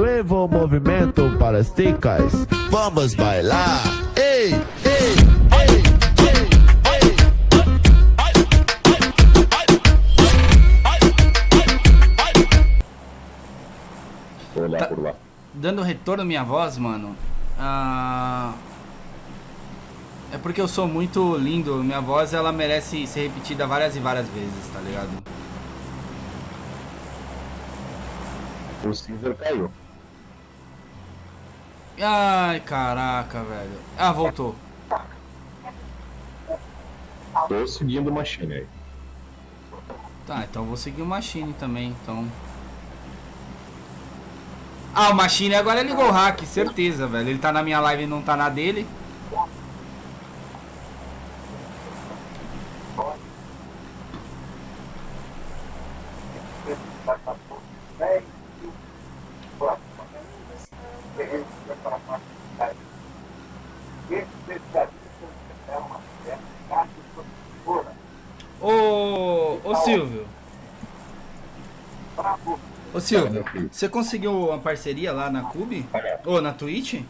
Nuevo movimento para as ticas. Vamos bailar. Ei, ei, ei, ei, Vou olhar Tá. por lá. Dando retorno à minha voz, mano. Ah, É porque eu sou muito lindo. Minha voz ela merece ser repetida várias e várias vezes, tá ligado? O Caesar caiu. Ai, caraca, velho. Ah, voltou. Tô seguindo o Machine aí. Tá, então vou seguir o Machine também, então. Ah, o Machine agora ligou o hack, certeza, velho. Ele tá na minha live e não tá na dele. Ô, ô Silvio. Ô Silvio, você conseguiu uma parceria lá na Cube? Ou na Twitch?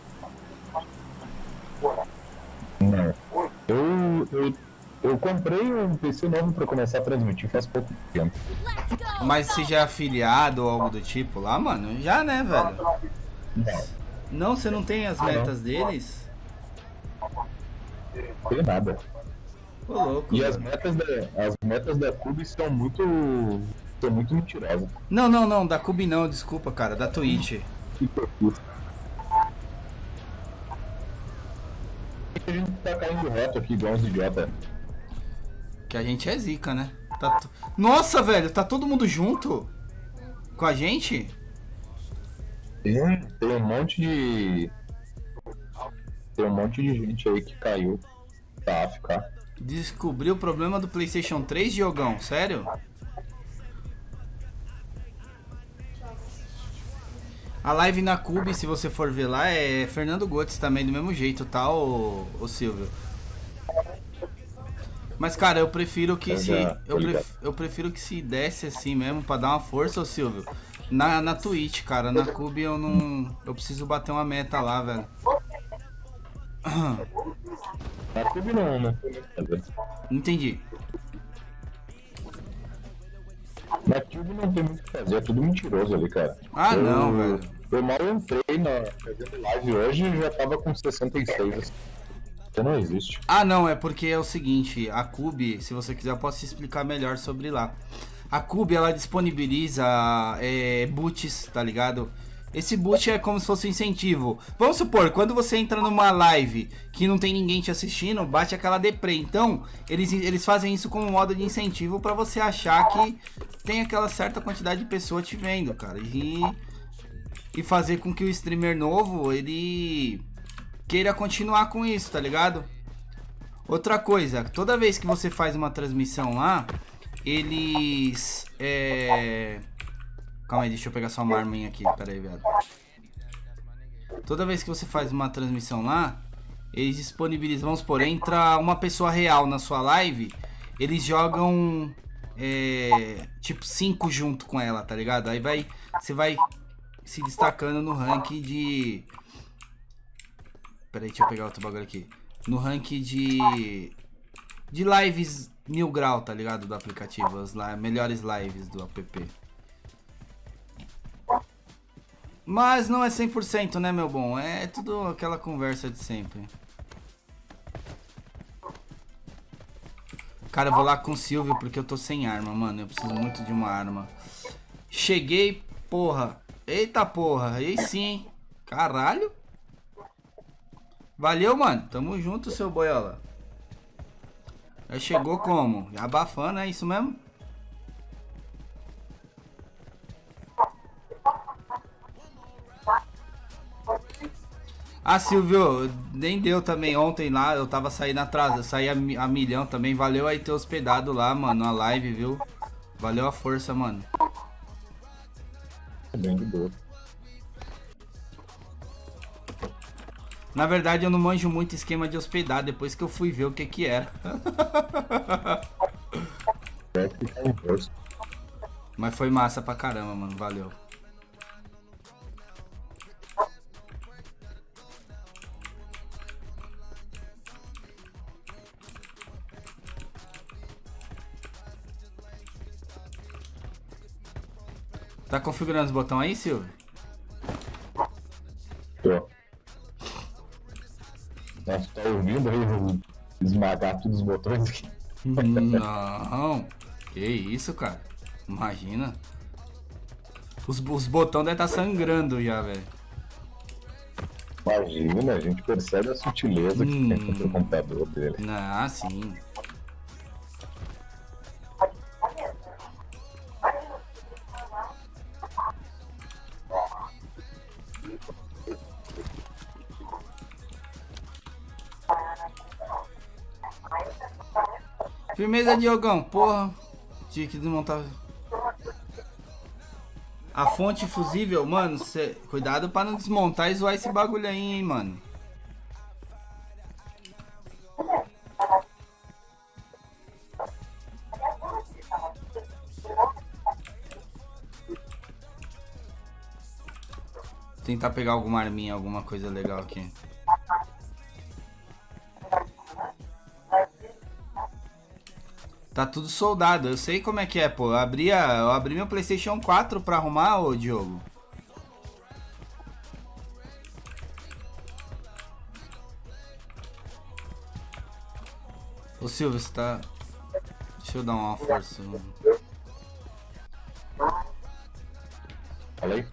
Não. Eu, eu, eu comprei um PC novo pra começar a transmitir faz pouco tempo. Mas você já é afiliado ou algo do tipo lá, mano? Já, né, velho? Não, você não tem as não. metas deles? não tem nada. Ô, louco. E as metas da, as metas da Cube são muito. Muito. Não, não, não, da Cube não, desculpa, cara, da Twitch. Que. A gente tá caindo reto aqui, igual uns idiota. Que a gente é zica, né? Tá to- Nossa, velho, tá todo mundo junto? Com a gente? Tem, tem um monte de. Tem um monte de gente aí que caiu pra ficar. Descobriu o problema do PlayStation 3, Diogão? Sério? A live na Cube, se você for ver lá, é Fernando Gotes também, do mesmo jeito, tá, ô, ô Silvio? Mas, cara, eu prefiro que Eu se. Eu, pref- eu prefiro que se desse assim mesmo, pra dar uma força, ô Silvio. Na, na Twitch, cara. Na Cube eu não. Eu preciso bater uma meta lá, velho. Na Cube não. Não entendi. Na Cube não tem muito o que fazer, é tudo mentiroso ali, cara. Ah, Eu- não, velho. Eu mal entrei na fazendo live hoje e já tava com 66. assim. Isso não existe. Ah, não, é porque é o seguinte, a Cube, se você quiser, eu posso te explicar melhor sobre lá. A Cube, ela disponibiliza é, boots, tá ligado? Esse boot é como se fosse um incentivo. Vamos supor, quando você entra numa live que não tem ninguém te assistindo, bate aquela deprê. Então, eles, eles fazem isso como modo de incentivo pra você achar que tem aquela certa quantidade de pessoa te vendo, cara. E, e fazer com que o streamer novo, ele queira continuar com isso, tá ligado? Outra coisa, toda vez que você faz uma transmissão lá, eles. É... Calma aí, deixa eu pegar só uma arminha aqui, pera aí, viado. Toda vez que você faz uma transmissão lá, eles disponibilizam, vamos supor, entra uma pessoa real na sua live, eles jogam. É, tipo 5 junto com ela, tá ligado? Aí vai. Você vai se destacando no ranking de. Pera aí, deixa eu pegar outro bagulho aqui. No ranking de. De lives mil grau, tá ligado? Do aplicativo. As li- melhores lives do app. Mas não é 100%, né, meu bom? É tudo aquela conversa de sempre. Cara, eu vou lá com o Silvio porque eu tô sem arma, mano. Eu preciso muito de uma arma. Cheguei, porra. Eita porra, aí sim, hein? Caralho. Valeu, mano. Tamo junto, seu boiola. Já chegou como? Abafando, é isso mesmo? Ah, Silvio, nem deu também ontem lá, eu tava saindo atrás, eu saí a, a milhão também. Valeu aí ter hospedado lá, mano, a live, viu? Valeu a força, mano. É bem de boa. Na verdade, eu não manjo muito esquema de hospedar, depois que eu fui ver o que que era. Mas foi massa pra caramba, mano, valeu. Tá configurando os botões aí, Silvio? Tô. Nossa, tá ouvindo aí eu esmagar todos os botões aqui? Não. Que isso, cara. Imagina. Os, os botões devem estar sangrando já, velho. Imagina, a gente percebe a sutileza que tem Hum. contra o computador dele. Ah, sim. Firmeza, Diogão. Porra. Tinha que desmontar. A fonte fusível, mano, cê... cuidado pra não desmontar e zoar esse bagulho aí, hein, mano. Tentar pegar alguma arminha, alguma coisa legal aqui. Tá tudo soldado, eu sei como é que é, pô. Eu abri, a- eu abri meu PlayStation 4 pra arrumar, ô Diogo. Ô Silvio, você tá. Deixa eu dar uma força. aí.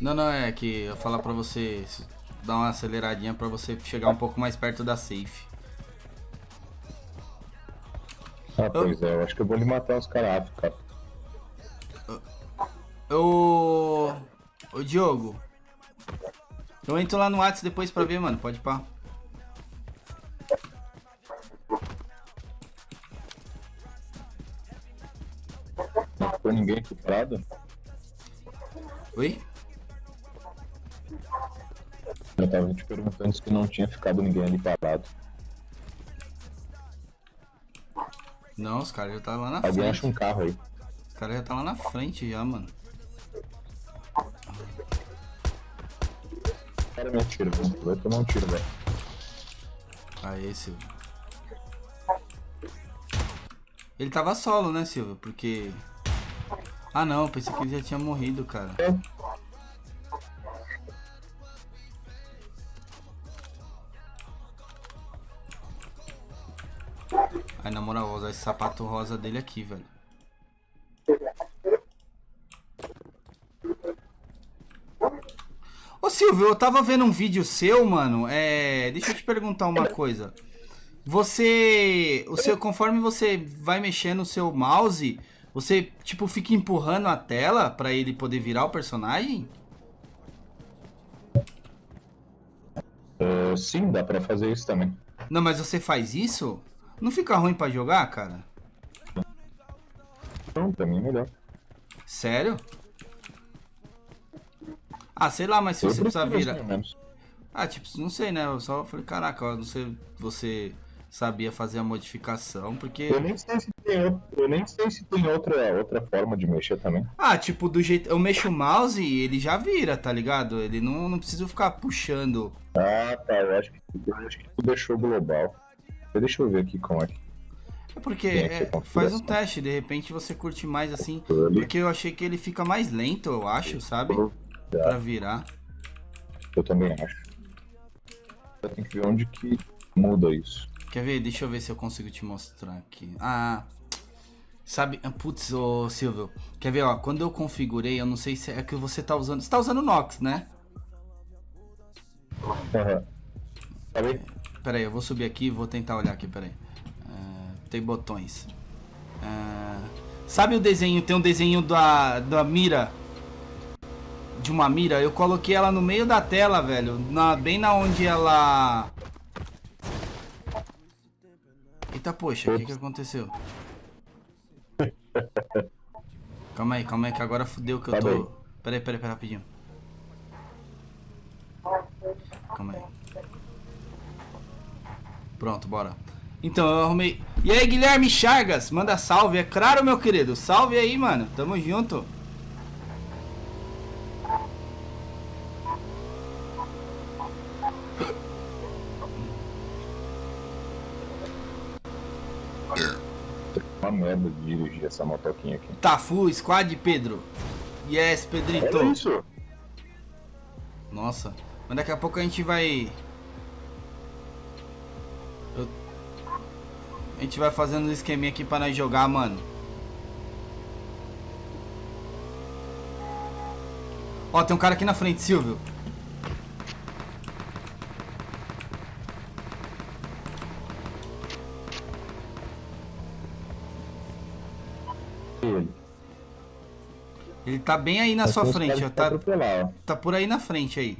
Não, não, é que eu falar pra você dar uma aceleradinha pra você chegar um pouco mais perto da safe. Ah, pois é, eu acho que eu vou lhe matar os caras, cara. Ô. Ô Diogo. Eu entro lá no Whats depois pra ver, mano. Pode pá. Não ficou ninguém aqui parado? Oi? Eu tava te perguntando se não tinha ficado ninguém ali parado. Não, os caras já tá lá na Alguém frente. acha um carro aí. Os caras já tá lá na frente já, mano. Cara me atira. Vai tomar um tiro, velho. Aê, Silvio. Ele tava solo, né, Silvio? Porque. Ah não, pensei que ele já tinha morrido, cara. Aí esse sapato rosa dele aqui, velho. Ô Silvio, eu tava vendo um vídeo seu, mano. É. Deixa eu te perguntar uma coisa. Você. O seu, conforme você vai mexendo o seu mouse, você, tipo, fica empurrando a tela pra ele poder virar o personagem? Ah, sim, dá pra fazer isso também. Não, mas você faz isso? Não fica ruim pra jogar, cara? Então, pra mim é melhor. Sério? Ah, sei lá, mas se Eu você precisar virar. assim. Ah, tipo, não sei, né? Eu só falei, caraca, eu não sei você sabia fazer a modificação, porque. Eu nem sei se tem, outro- eu nem sei se tem outra, outra forma de mexer também. Ah, tipo, do jeito. Eu mexo o mouse e ele já vira, tá ligado? Ele não, não precisa ficar puxando. Ah, tá. Eu acho que, eu acho que tu deixou global. Deixa eu ver aqui como é que É porque é, configuração. faz um teste, de repente você curte mais assim. Porque eu achei que ele fica mais lento, eu acho, sabe? Pra virar. Eu também acho. Eu tenho que ver onde que muda isso. Quer ver? Deixa eu ver se eu consigo te mostrar aqui. Ah. Sabe, ah, putz, ô Silvio, quer ver, ó, quando eu configurei, eu não sei se é que você tá usando, você tá usando Nox, né? Aham. Tá bem? Pera aí, eu vou subir aqui e vou tentar olhar aqui, pera aí. Ah, tem botões. Ah, sabe o desenho, tem um desenho da, da mira, de uma mira, eu coloquei ela no meio da tela, velho, na, bem na onde ela... Eita, poxa, o que que aconteceu? Calma aí, calma aí, que agora fudeu que eu Tá tô... Pera aí, pera aí, pera aí, rapidinho. Calma aí. Pronto, bora. Então, eu arrumei. E aí, Guilherme Chagas, manda salve. É claro, meu querido. Salve aí, mano. Tamo junto. Uma merda de dirigir essa motoquinha aqui. Tafu, Squad, Pedro. Yes, Pedrito. Olha isso. Nossa. Mas daqui a pouco a gente vai... A gente vai fazendo um esqueminha aqui pra nós jogar, mano. Ó, tem um cara aqui na frente, Silvio. Ele. Tá bem aí na Mas sua frente, ó. Tá, ó. tá por aí na frente aí.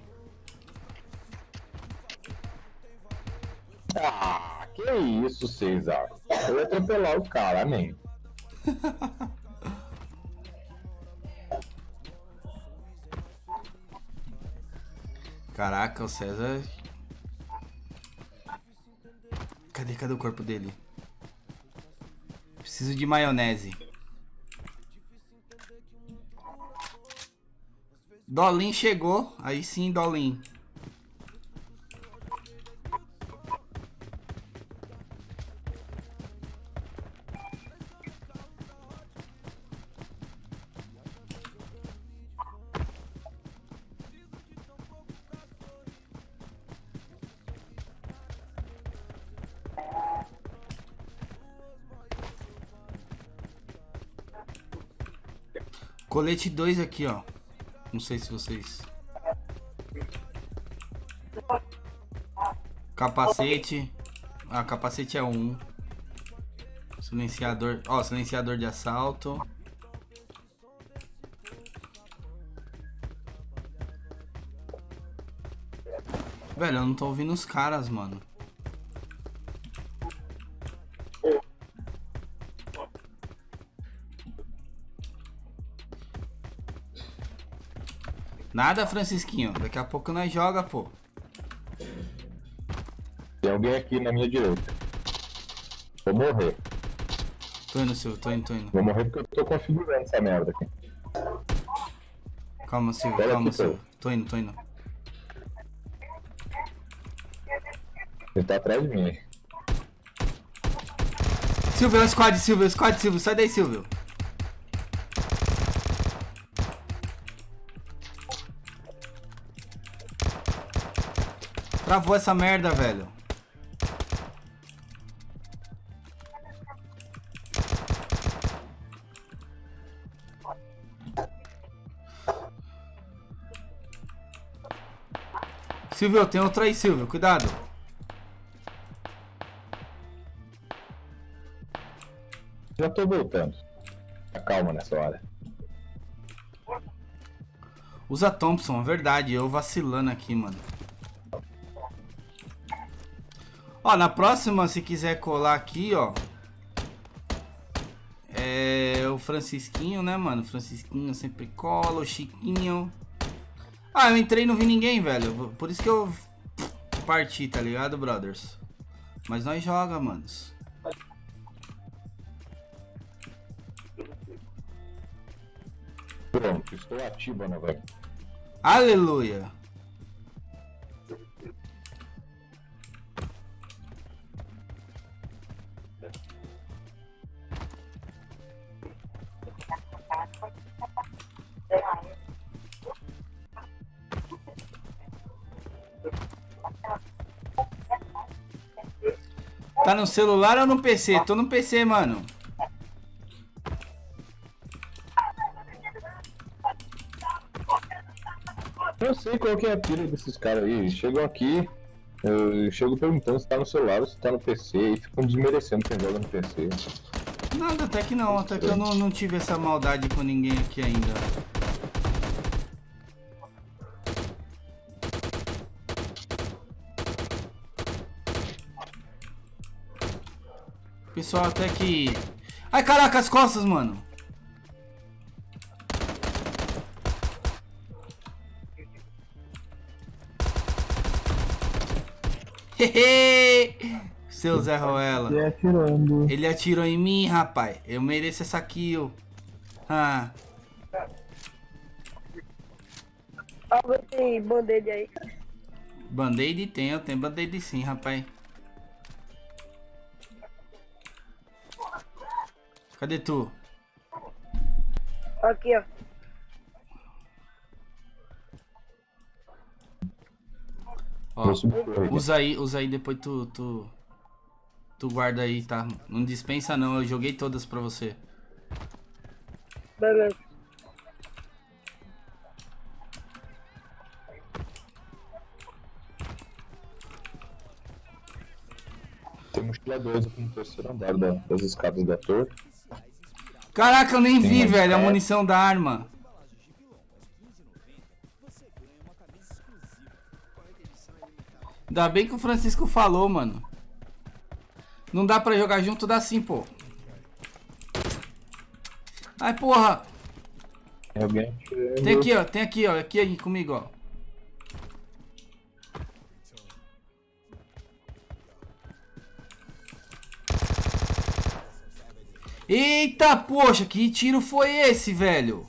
Isso, César. Eu ia atropelar o cara, amém. Caraca, o César. Cadê, cadê o corpo dele? Preciso de maionese. Dolin chegou. Aí sim, Dolin. Colete 2 aqui, ó. Não sei se vocês. Capacete. Ah, capacete é um. Silenciador. Ó, silenciador de assalto. Velho, eu não tô ouvindo os caras, mano. Nada, Francisquinho. Daqui a pouco nós joga, pô. Tem alguém aqui na minha direita. Vou morrer. Tô indo, Silvio. Tô indo, tô indo. Vou morrer porque eu tô configurando essa merda aqui. Calma, Silvio. Pera Calma, aqui, Silvio. Tô indo, tô indo. Ele tá atrás de mim. Silvio, é o squad, Silvio. é o Squad, Silvio. Sai daí, Silvio. Travou essa merda, velho. Silvio, tem outro aí, Silvio. Cuidado. Já tô voltando. Calma nessa hora. Usa Thompson, é verdade. Eu vacilando aqui, mano. Ó, na próxima, se quiser colar aqui, ó. É o Francisquinho, né, mano? Francisquinho sempre cola, o Chiquinho. Ah, eu entrei e não vi ninguém, velho. Por isso que eu parti, tá ligado, brothers? Mas nós joga, manos. Pronto, estou ativo novamente. Aleluia. Tá no celular ou no PC? Tô no PC, mano. Eu sei qual que é a pira desses caras aí. Chegam aqui, eu chego perguntando se tá no celular ou se tá no PC e ficam desmerecendo quem joga no PC. Nada, até que não. Até que eu não, não tive essa maldade com ninguém aqui ainda. Pessoal, até que... Ai, caraca, as costas, mano. Hehe! Seu Zé Ruela. E atirando. Ele atirou em mim, rapaz. Eu mereço essa kill. Ah, Alguém tem band-aid aí? band-aid tem, eu tenho band-aid sim, rapaz. Cadê tu? Aqui, ó. Ó, tá usa aí, usa aí, depois tu, tu, tu guarda aí, tá? Não dispensa não, eu joguei todas pra você. Beleza. Tem mochila aqui no terceiro andar da, das escadas da torre. Caraca, eu nem Tem vi, velho, a munição da arma. Ainda bem que o Francisco falou, mano. Não dá pra jogar junto, dá sim, pô. Ai, porra. Tem aqui, ó. Tem aqui, ó. Aqui aí comigo, ó. Eita, poxa, que tiro foi esse, velho?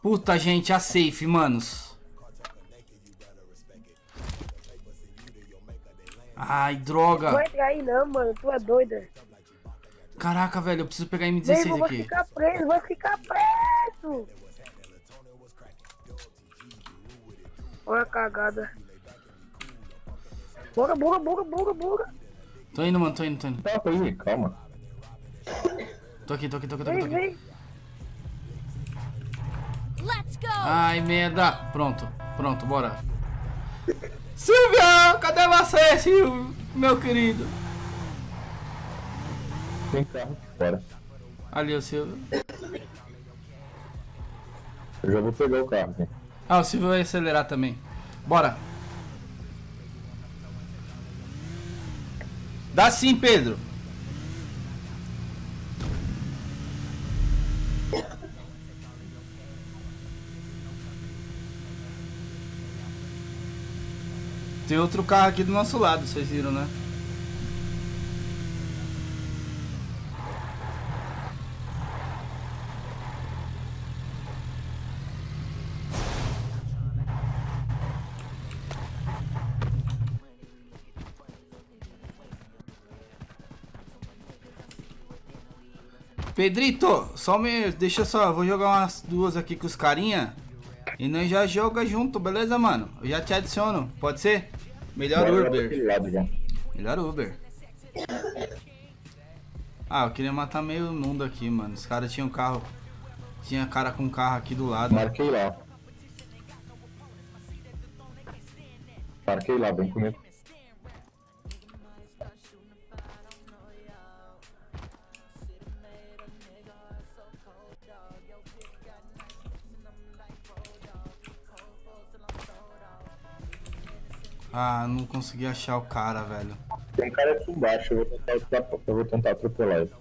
Puta, gente, a safe, manos. Ai, Não droga. vai entrar aí não, mano. Tu é doida. Caraca, velho, eu preciso pegar Vem, M16 vou aqui. ficar preso, vou ficar preso. Olha a cagada. Buga, buga, buga, buga, buga. Tô indo, mano, tô indo, tô indo. Calma aí, calma. Tô aqui, tô aqui, tô aqui, tô aqui. Tô aqui. vem. Let's go! Ai, merda. Pronto, pronto, bora. Silvia, cadê você, Silvio? Meu querido. Tem carro aqui fora. Ali, o Silvio. Eu já vou pegar o carro aqui. Ah, o Silvio vai acelerar também. Bora. Dá sim, Pedro. Tem outro carro aqui do nosso lado, vocês viram, né? Pedrito, só me. Deixa só, vou jogar umas duas aqui com os carinha. E nós já joga junto, beleza, mano? Eu já te adiciono, pode ser? Melhor Bora Uber. lado. Melhor Uber. Ah, eu queria matar meio mundo aqui, mano. Os caras tinham carro. Tinha cara com carro aqui do lado. Marquei lá. Marquei lá, vem comigo. Ah, não consegui achar o cara, velho. Tem um cara aqui embaixo, eu vou tentar, atropelar- eu vou tentar atropelar ele.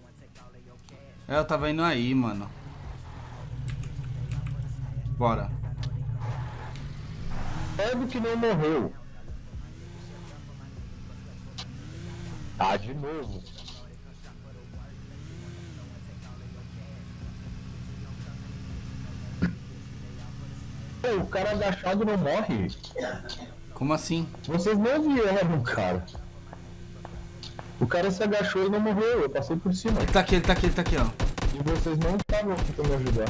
É, eu tava indo aí, mano. Bora. Sabe que não morreu. Ah, de novo. Pô, o cara agachado não morre. Como assim? Vocês não vieram, cara. O cara se agachou e não morreu, eu passei por cima. Ele tá aqui, ele tá aqui, ele tá aqui, ó. E vocês não estavam me ajudar.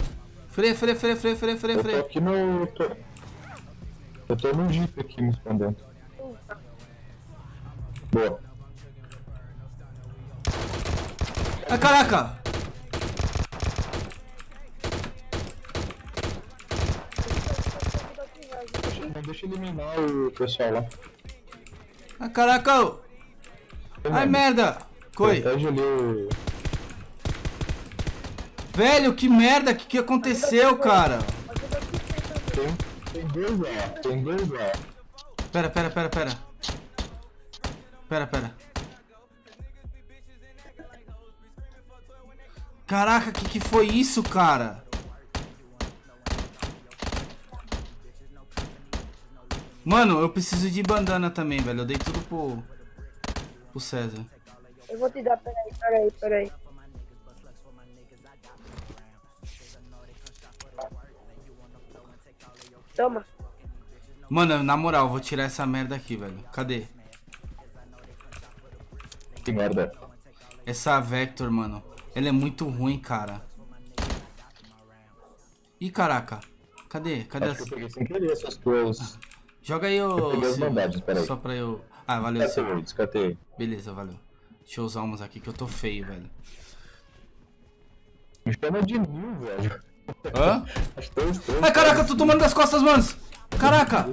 Freia, freia, freia, freia, freia, freia, Eu tô freia. aqui no. Eu tô, eu tô no jeep aqui me escondendo. Boa. Ai, caraca! Não deixa eu eliminar o pessoal lá. Ai, caraca! ô. Ai, merda! Coi! O. Velho, que merda! Que que aconteceu, cara? Tem, tem dois lá, tem dois lá. Pera, pera, pera, pera. Pera, pera. Caraca, que que foi isso, cara? Mano, eu preciso de bandana também, velho. Eu dei tudo pro, pro César. Eu vou te dar, peraí, peraí, peraí. Toma. Mano, na moral, eu vou tirar essa merda aqui, velho. Cadê? Que merda. Essa Vector, mano. Ela é muito ruim, cara. Ih, caraca. Cadê? Cadê Acho que as... eu peguei sem querer essas tuas. Joga aí. Eu bandagens, peraí. Só pra eu. Ah, valeu, Silvio. Descatei, descatei. Beleza, valeu. Deixa eu usar umas aqui que eu tô feio, velho. Me chama de mil, velho. Hã? Três. Ai, caraca, eu tô tomando das costas, manos! Caraca!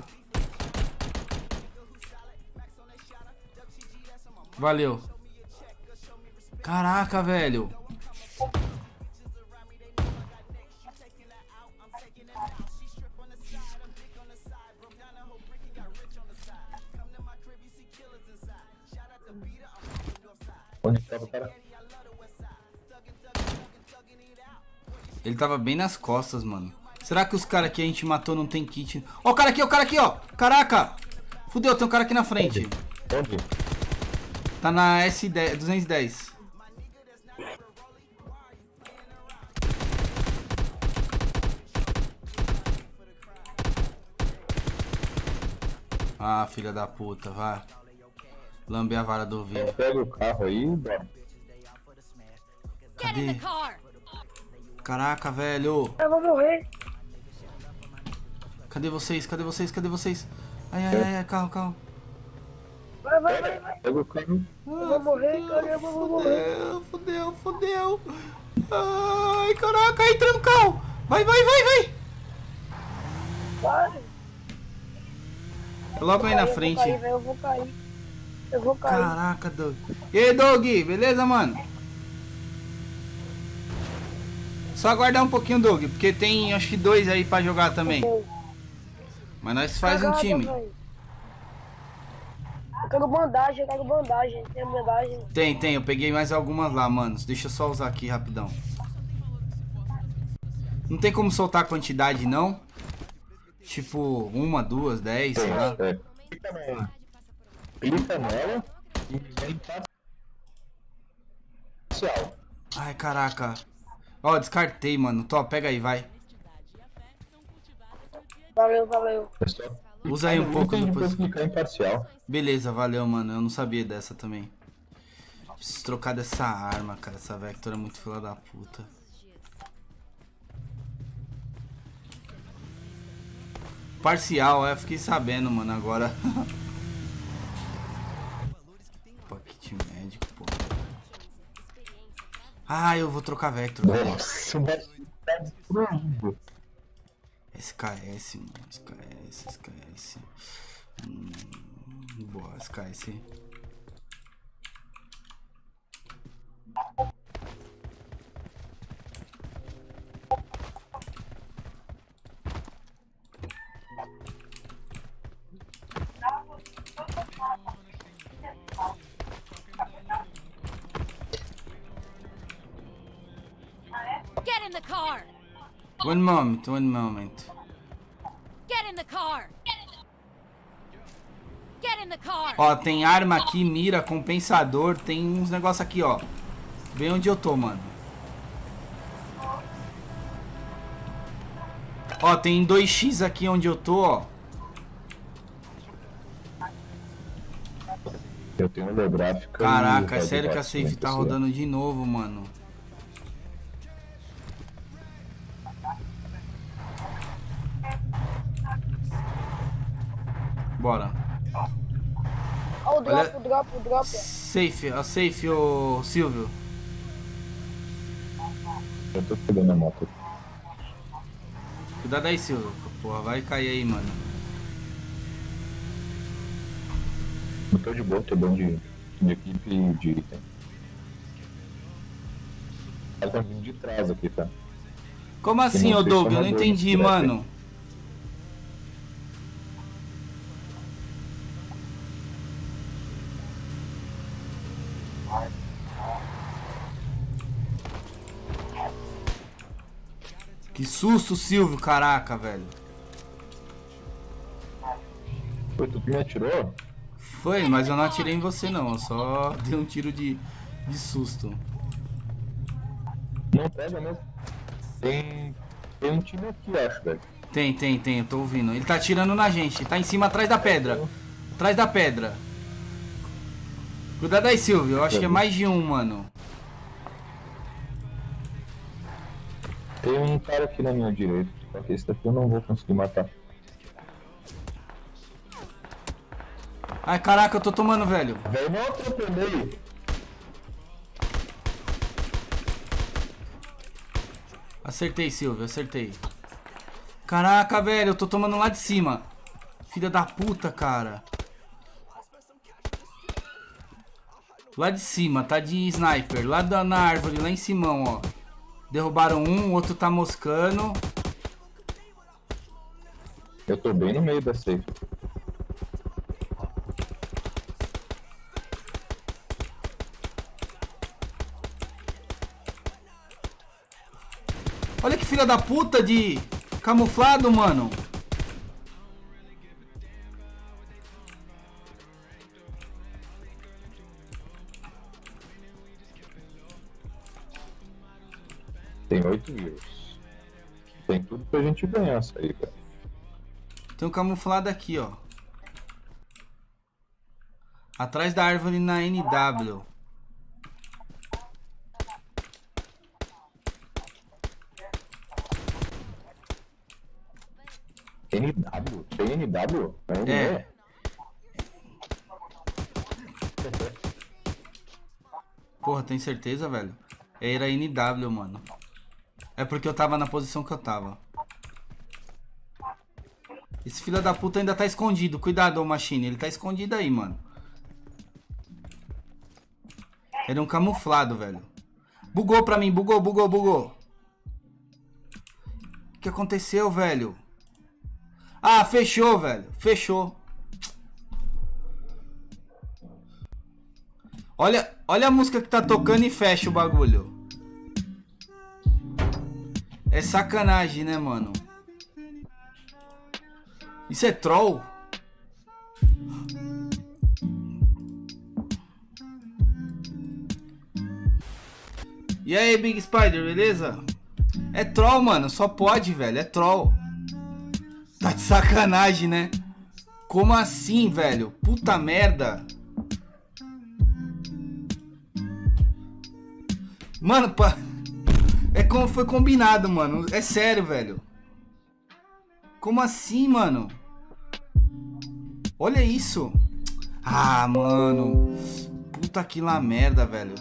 Valeu. Caraca, velho. Onde tava o cara? Ele tava bem nas costas, mano. Será que os caras que a gente matou não tem kit? Ó, o cara aqui, ó, o cara aqui, ó. Caraca! Fudeu, tem um cara aqui na frente. Onde? Tá na S10, 210. Ah, filha da puta, vai. Lambe a vara do ovelho. Pega o carro aí bora. Get in the Cadê? car. Caraca, velho. Eu vou morrer. Cadê vocês? Cadê vocês? Cadê vocês? Ai, ai, ai, ai, carro, carro. Vai, vai, vai, vai. Pega o carro. Eu vou morrer, caramba, eu vou morrer. Fudeu, fudeu, fudeu. Ai, caraca, entra no carro. Vai, vai, vai, vai. Vai. Logo aí na Eu vou frente. cair, velho, Eu vou cair. Eu vou cair. Caraca, Doug. E aí, Doug, beleza, mano? Só aguardar um pouquinho, Doug, porque tem acho que dois aí pra jogar também. Mas nós faz um time. Eu quero bandagem, eu quero bandagem. Tem bandagem. Tem, tem, eu peguei mais algumas lá, manos. Deixa eu só usar aqui rapidão. Não tem como soltar a quantidade, não? Tipo, uma, duas, dez, sei lá. É. Clica nela. E vem pra parcial. Ai, caraca. Ó, descartei, mano. Tó, pega aí, vai. Valeu, valeu. Só Usa aí um pouco depois. clicar em parcial. Beleza, valeu, mano. Eu não sabia dessa também. Preciso trocar dessa arma, cara. Essa Vector é muito fila da puta. Parcial, é, fiquei sabendo, mano, agora. Ah, eu vou trocar Vector. velho. Nossa, o bagulho destruído. SKS, mano. SKS, SKS. Hum, boa, SKS. Moment, one moment. Get in the car. Get in the car. Ó, tem arma aqui, mira, compensador, tem uns negócios aqui, ó. Bem onde eu tô, mano. Ó, tem 2x aqui onde eu tô, ó. Eu tenho holográfica. Caraca, é sério que a safe tá 96. rodando de novo, mano. Bora. Ó, o drop, Olha- o drop, o drop. Safe, a safe, ô Silvio. Eu tô pegando a moto. Cuidado aí, Silvio. Porra, vai cair aí, mano. Eu tô de boa, tô bom de, de equipe e de item. Ela tá vindo de trás aqui, tá? Como assim, ô Doug? Eu não chamador, entendi, mano. Que susto, Silvio, caraca, velho. Foi tu que me atirou? Foi, mas eu não atirei em você não, eu só dei um tiro de, de susto. Não pega mesmo. Tem. Tem um time aqui, acho, velho. Tem, tem, tem, eu tô ouvindo. Ele tá atirando na gente, tá em cima atrás da pedra. Atrás da pedra. Cuidado aí, Silvio, eu acho que é mais de um, mano. Tem um cara aqui na minha direita, só que esse daqui eu não vou conseguir matar. Ai, caraca, eu tô tomando, velho. Velho, não atropelei. Acertei, Silvio, acertei. Caraca, velho, eu tô tomando lá de cima. Filha da puta, cara. Lá de cima, tá de sniper. Lá da, na árvore, lá em cima, ó. Derrubaram um, o outro tá moscando. Eu tô bem no meio da safe. Olha que filha da puta de camuflado, mano. Tem 8 views. Tem tudo pra gente ganhar isso aí, cara. Tem um camuflado aqui, ó. Atrás da árvore na NW. NW? Tem NW? É. Porra, tem certeza, velho? Era NW, mano. É porque eu tava na posição que eu tava. Esse filho da puta ainda tá escondido. Cuidado, ô Machine. Ele tá escondido aí, mano. Ele é um camuflado, velho. Bugou pra mim. Bugou, bugou, bugou. O que aconteceu, velho? Ah, fechou, velho. Fechou. Olha, olha a música que tá tocando e fecha o bagulho. É sacanagem, né, mano? Isso é troll? E aí, Big Spider, beleza? É troll, mano. Só pode, velho. É troll. Tá de sacanagem, né? Como assim, velho? Puta merda. Mano, pa... é como foi combinado, mano. É sério, velho. Como assim, mano? Olha isso. Ah, mano. Puta que lá merda, velho.